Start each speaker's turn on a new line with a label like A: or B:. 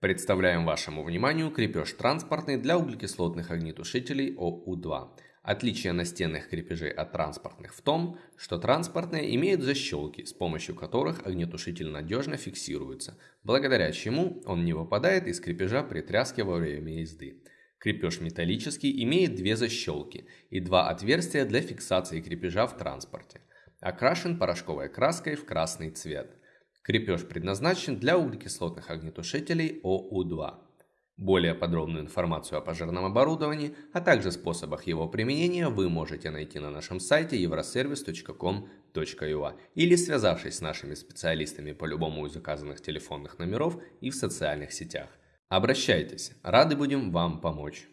A: Представляем вашему вниманию крепеж транспортный для углекислотных огнетушителей ОУ-2. Отличие настенных крепежей от транспортных в том, что транспортные имеют защелки, с помощью которых огнетушитель надежно фиксируется, благодаря чему он не выпадает из крепежа при тряске во время езды. Крепеж металлический имеет две защелки и два отверстия для фиксации крепежа в транспорте. Окрашен порошковой краской в красный цвет. Крепеж предназначен для углекислотных огнетушителей ОУ-2. Более подробную информацию о пожарном оборудовании, а также способах его применения вы можете найти на нашем сайте euroservice.com.ua или связавшись с нашими специалистами по любому из указанных телефонных номеров и в социальных сетях. Обращайтесь, рады будем вам помочь.